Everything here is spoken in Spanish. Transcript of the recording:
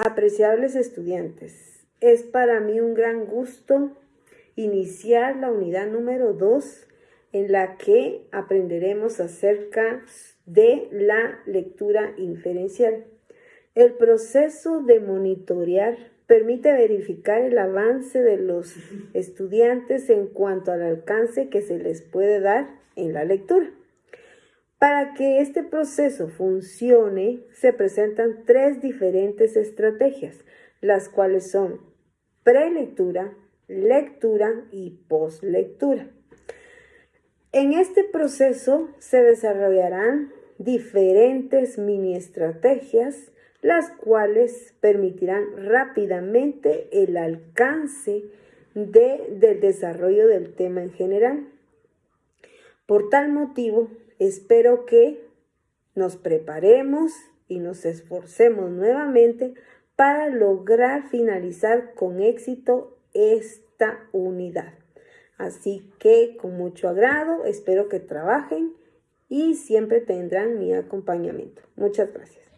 Apreciables estudiantes, es para mí un gran gusto iniciar la unidad número 2 en la que aprenderemos acerca de la lectura inferencial. El proceso de monitorear permite verificar el avance de los estudiantes en cuanto al alcance que se les puede dar en la lectura. Para que este proceso funcione, se presentan tres diferentes estrategias, las cuales son prelectura, lectura y postlectura. En este proceso se desarrollarán diferentes mini estrategias, las cuales permitirán rápidamente el alcance del desarrollo del tema en general. Por tal motivo, espero que nos preparemos y nos esforcemos nuevamente para lograr finalizar con éxito esta unidad. Así que con mucho agrado, espero que trabajen y siempre tendrán mi acompañamiento. Muchas gracias.